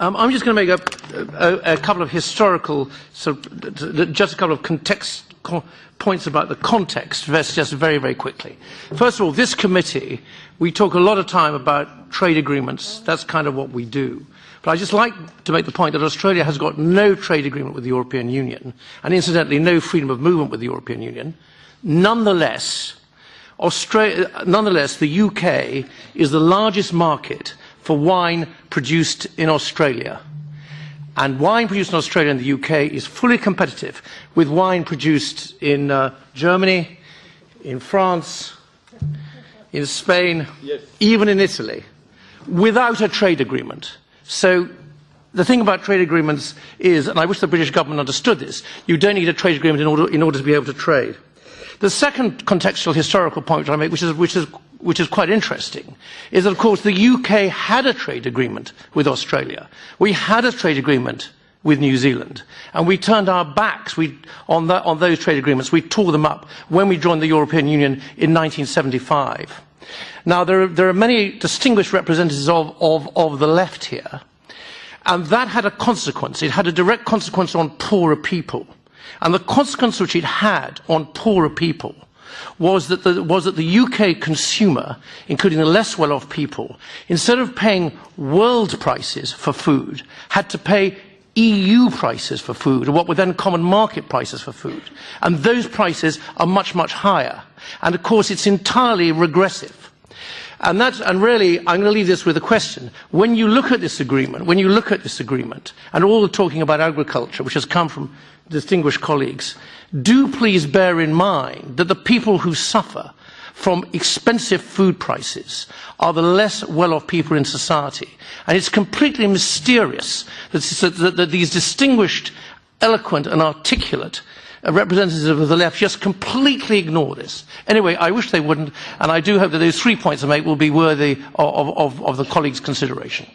Um, I'm just going to make a, a, a, couple of historical, so just a couple of context points about the context, just very, very quickly. First of all, this committee, we talk a lot of time about trade agreements. That's kind of what we do. But I just like to make the point that Australia has got no trade agreement with the European Union, and incidentally, no freedom of movement with the European Union. Nonetheless, Australia, nonetheless, the UK is the largest market for wine produced in Australia. And wine produced in Australia and the UK is fully competitive with wine produced in uh, Germany, in France, in Spain, yes. even in Italy, without a trade agreement. So the thing about trade agreements is, and I wish the British government understood this, you don't need a trade agreement in order, in order to be able to trade. The second contextual historical point I make, which is, which is which is quite interesting, is that, of course, the UK had a trade agreement with Australia. We had a trade agreement with New Zealand. And we turned our backs we, on, the, on those trade agreements. We tore them up when we joined the European Union in 1975. Now, there are, there are many distinguished representatives of, of, of the left here. And that had a consequence. It had a direct consequence on poorer people. And the consequence which it had on poorer people was that, the, was that the UK consumer, including the less well-off people, instead of paying world prices for food, had to pay EU prices for food, or what were then common market prices for food. And those prices are much, much higher. And of course, it's entirely regressive. And, that, and really, I'm going to leave this with a question. When you look at this agreement, when you look at this agreement, and all the talking about agriculture, which has come from distinguished colleagues, do please bear in mind that the people who suffer from expensive food prices are the less well-off people in society. And it's completely mysterious that, that, that these distinguished, eloquent and articulate uh, representative of the left just completely ignore this. Anyway, I wish they wouldn't, and I do hope that those three points I make will be worthy of, of, of the colleagues' consideration.